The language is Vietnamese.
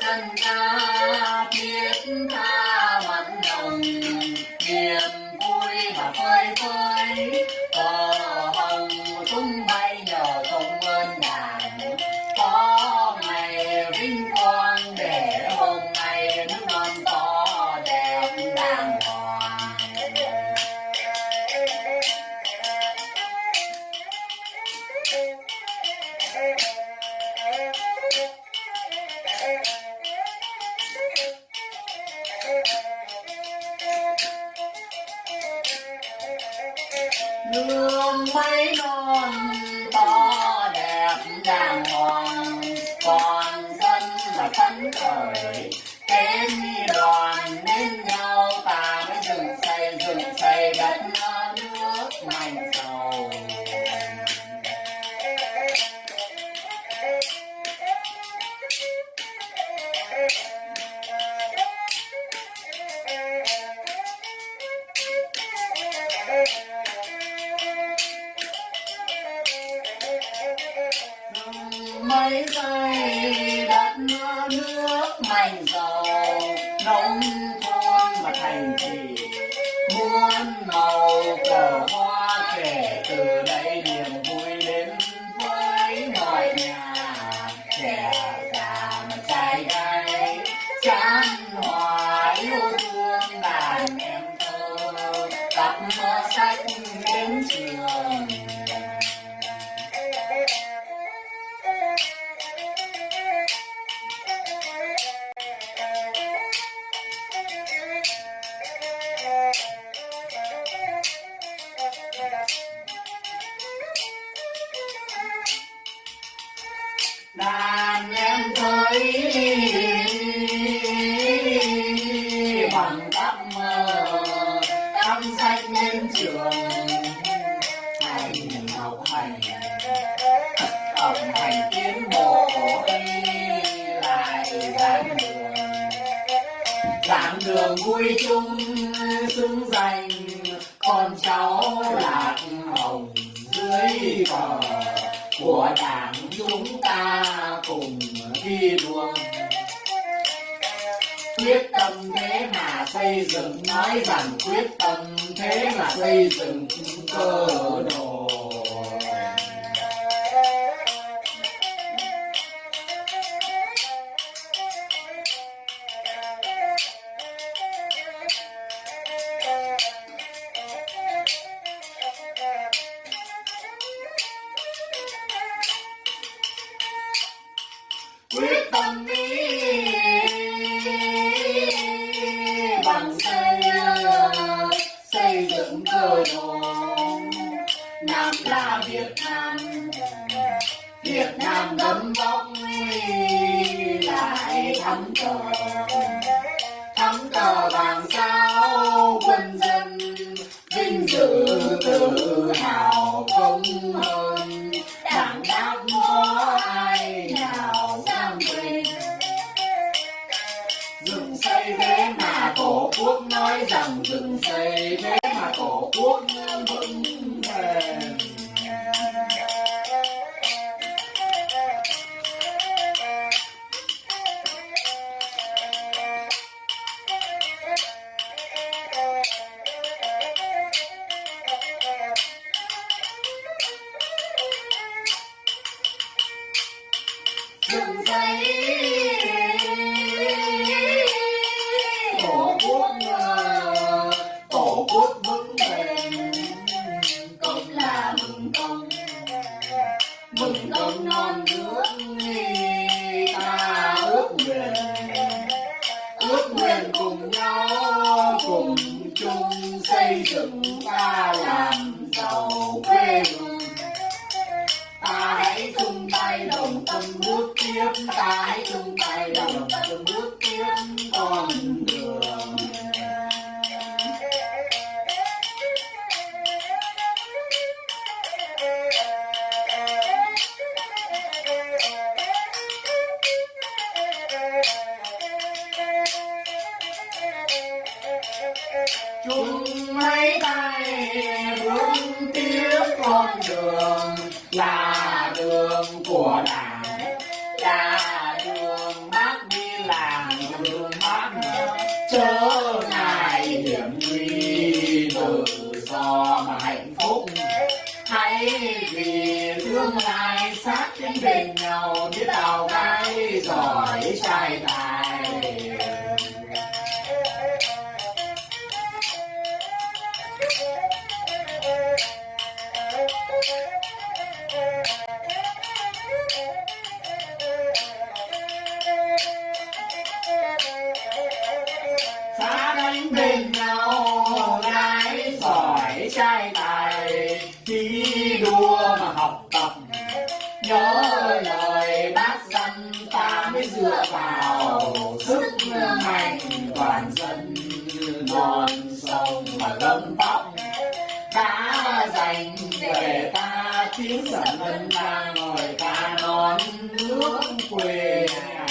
thân ta biết tha mặn nồng niềm vui mà phơi phới cờ hồng tung bay nhờ công ơn đảng có ngày vinh quang để hôm nay non to đẹp đàng hoàng Thank you. Nương mấy non to đẹp đàng hoàng còn dân là phấn khởi. Tên đoàn nên nhau, ta mới dựng xây dựng xây đất mấy giây đất nước mạnh giàu nông thôn và thành thị muôn màu, cờ hoa kể từ đây niềm vui đến với mọi nhà trẻ. Đến trường hành học hành học hành tiến bộ lại giảng đường giảng đường vui chung xứng danh con cháu lạc hồng dưới cờ của đảng chúng ta cùng đi đua quyết tâm thế mà xây dựng, nói rằng quyết tâm thế mà xây dựng cơ đồ. Quyết tâm dựng đồ Nam là Việt Nam Việt Nam đấm bóng lại thắm cờ. Thắm cờ vàng sao, quân dân vinh dự tự hào công hơn. Đảng đáp có ai nào dám quên? Dựng xây thế mà tổ quốc nói rằng dựng xây thế mà tổ quốc vững đồng bước tiếp ta hãy chung tay đồng tâm bước tiếp. Con đường. Chung mấy tay bước tiếp, con đường. Hiểm nguy tự do mà hạnh phúc. Hãy vì thương ai sát cánh bên nhau, biết đào gái giỏi trai tài nhớ lời bác dặn ta mới dựa vào. Sức mạnh toàn dân non sông và lâm tóc. Đã dành về ta tiếng sản dân ta ngồi ca non nước quê nhà.